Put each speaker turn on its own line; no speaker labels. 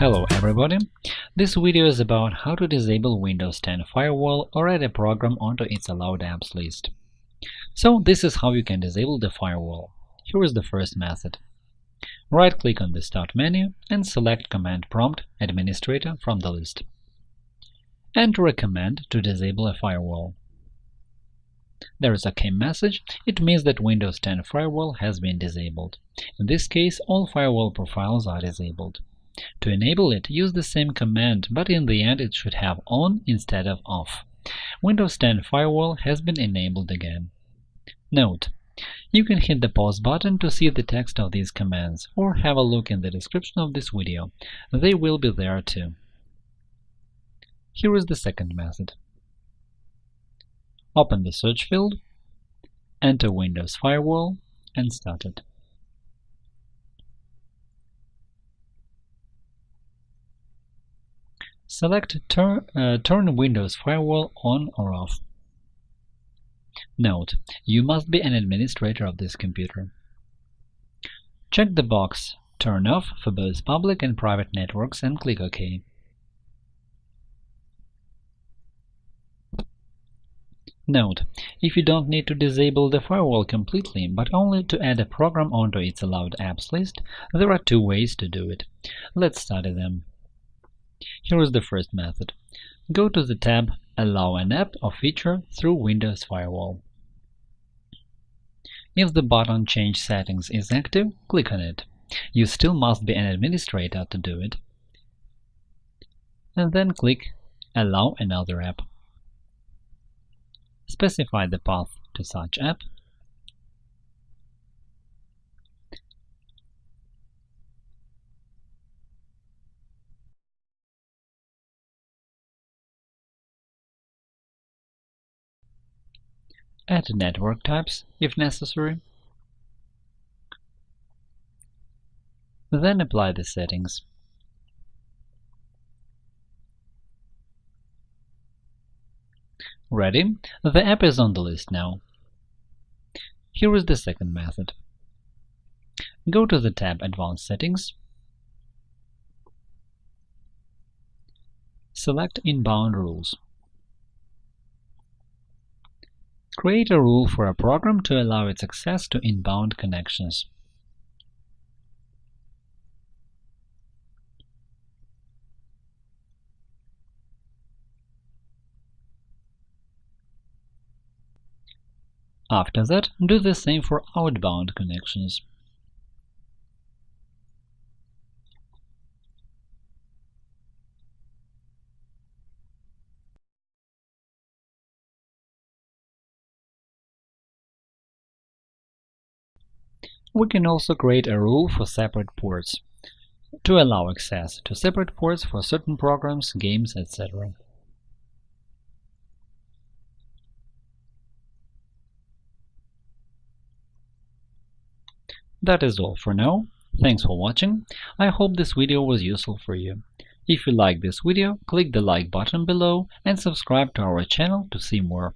Hello everybody! This video is about how to disable Windows 10 Firewall or add a program onto its allowed apps list. So this is how you can disable the firewall. Here is the first method. Right-click on the Start menu and select Command Prompt Administrator from the list. Enter a command to disable a firewall. There is a OK message. It means that Windows 10 Firewall has been disabled. In this case, all firewall profiles are disabled. To enable it, use the same command, but in the end it should have on instead of off. Windows 10 Firewall has been enabled again. Note: You can hit the pause button to see the text of these commands, or have a look in the description of this video. They will be there too. Here is the second method. Open the search field, enter Windows Firewall, and start it. Select turn, uh, turn Windows Firewall on or off. Note: You must be an administrator of this computer. Check the box Turn off for both public and private networks and click OK. Note: If you don't need to disable the firewall completely, but only to add a program onto its allowed apps list, there are two ways to do it. Let's study them. Here is the first method. Go to the tab Allow an app or feature through Windows Firewall. If the button Change settings is active, click on it. You still must be an administrator to do it. And then click Allow another app. Specify the path to such app Add network types if necessary. Then apply the settings. Ready? The app is on the list now. Here is the second method. Go to the tab Advanced Settings. Select Inbound Rules. Create a rule for a program to allow its access to inbound connections. After that, do the same for outbound connections. We can also create a rule for separate ports to allow access to separate ports for certain programs, games, etc. That is all for now. Thanks for watching. I hope this video was useful for you. If you like this video, click the like button below and subscribe to our channel to see more.